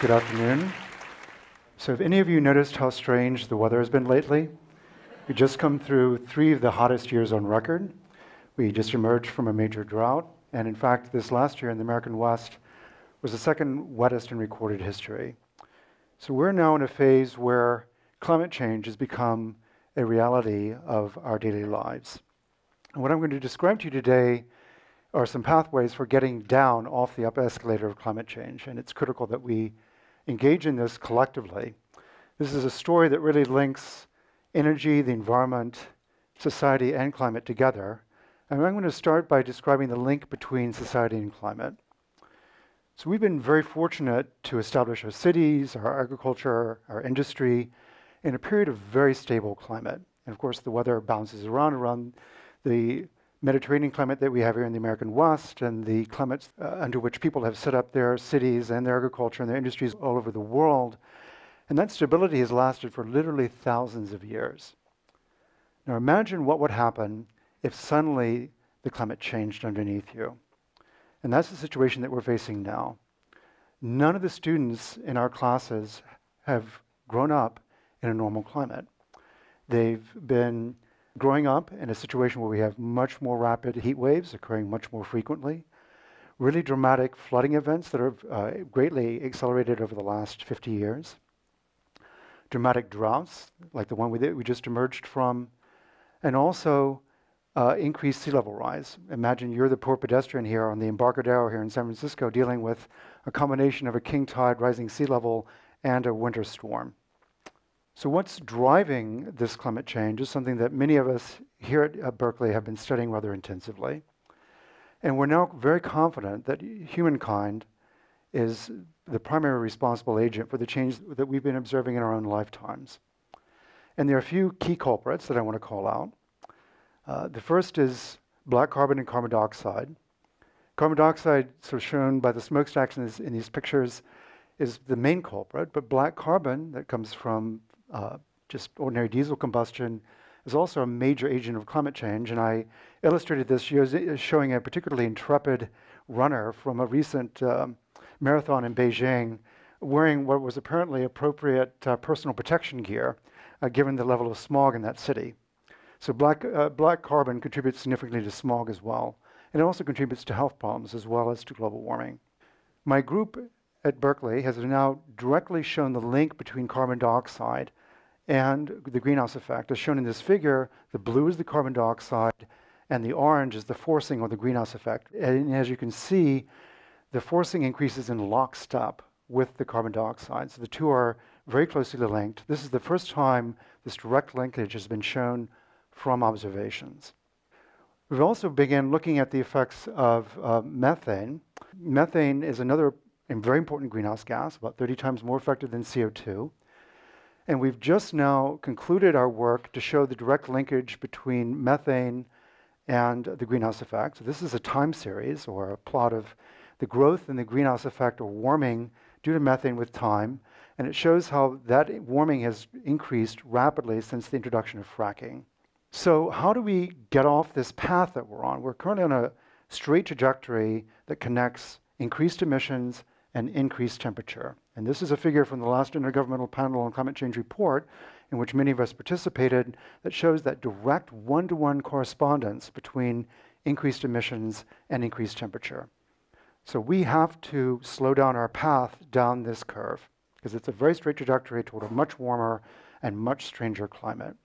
Good afternoon. So, have any of you noticed how strange the weather has been lately? We just come through three of the hottest years on record. We just emerged from a major drought, and in fact, this last year in the American West was the second wettest in recorded history. So, we're now in a phase where climate change has become a reality of our daily lives. And what I'm going to describe to you today are some pathways for getting down off the up escalator of climate change. And it's critical that we engage in this collectively. This is a story that really links energy, the environment, society, and climate together. And I'm going to start by describing the link between society and climate. So we've been very fortunate to establish our cities, our agriculture, our industry in a period of very stable climate. And of course, the weather bounces around around the Mediterranean climate that we have here in the American West and the climates uh, under which people have set up their cities and their agriculture and their industries all over the world. And that stability has lasted for literally thousands of years. Now imagine what would happen if suddenly the climate changed underneath you. And that's the situation that we're facing now. None of the students in our classes have grown up in a normal climate. They've been growing up in a situation where we have much more rapid heat waves occurring much more frequently, really dramatic flooding events that have uh, greatly accelerated over the last 50 years, dramatic droughts like the one we, we just emerged from, and also uh, increased sea level rise. Imagine you're the poor pedestrian here on the Embarcadero here in San Francisco dealing with a combination of a king tide, rising sea level, and a winter storm. So, what's driving this climate change is something that many of us here at, at Berkeley have been studying rather intensively. And we're now very confident that humankind is the primary responsible agent for the change that we've been observing in our own lifetimes. And there are a few key culprits that I want to call out. Uh, the first is black carbon and carbon dioxide. Carbon dioxide, sort of shown by the smokestacks in, this, in these pictures, is the main culprit, but black carbon that comes from uh, just ordinary diesel combustion is also a major agent of climate change. And I illustrated this showing a particularly intrepid runner from a recent um, marathon in Beijing wearing what was apparently appropriate uh, personal protection gear, uh, given the level of smog in that city. So black, uh, black carbon contributes significantly to smog as well. And it also contributes to health problems as well as to global warming. My group at Berkeley has now directly shown the link between carbon dioxide and the greenhouse effect. As shown in this figure, the blue is the carbon dioxide, and the orange is the forcing or the greenhouse effect. And as you can see, the forcing increases in lockstep with the carbon dioxide. So the two are very closely linked. This is the first time this direct linkage has been shown from observations. We've also begun looking at the effects of uh, methane. Methane is another very important greenhouse gas, about 30 times more effective than CO2. And we've just now concluded our work to show the direct linkage between methane and the greenhouse effect. So this is a time series or a plot of the growth in the greenhouse effect or warming due to methane with time. And it shows how that warming has increased rapidly since the introduction of fracking. So how do we get off this path that we're on? We're currently on a straight trajectory that connects increased emissions and increased temperature. And this is a figure from the last Intergovernmental Panel on Climate Change report, in which many of us participated, that shows that direct one to one correspondence between increased emissions and increased temperature. So we have to slow down our path down this curve, because it's a very straight trajectory toward a much warmer and much stranger climate.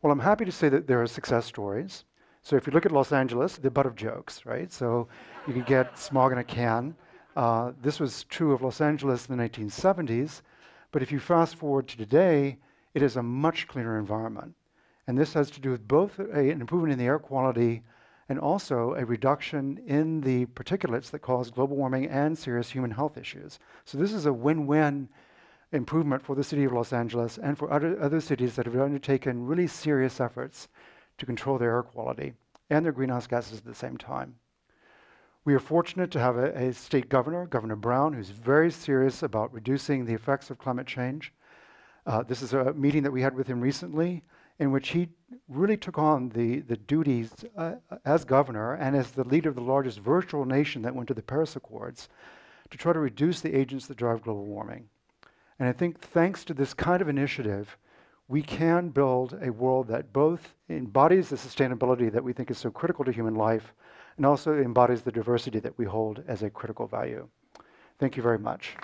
Well, I'm happy to say that there are success stories. So if you look at Los Angeles, the butt of jokes, right? So you can get smog in a can. Uh, this was true of Los Angeles in the 1970s, but if you fast forward to today, it is a much cleaner environment. And this has to do with both a, an improvement in the air quality and also a reduction in the particulates that cause global warming and serious human health issues. So this is a win-win improvement for the city of Los Angeles and for other, other cities that have undertaken really serious efforts to control their air quality and their greenhouse gases at the same time. We are fortunate to have a, a, state governor, Governor Brown, who's very serious about reducing the effects of climate change. Uh, this is a meeting that we had with him recently in which he really took on the, the duties uh, as governor and as the leader of the largest virtual nation that went to the Paris Accords to try to reduce the agents that drive global warming. And I think thanks to this kind of initiative, we can build a world that both embodies the sustainability that we think is so critical to human life, and also embodies the diversity that we hold as a critical value. Thank you very much.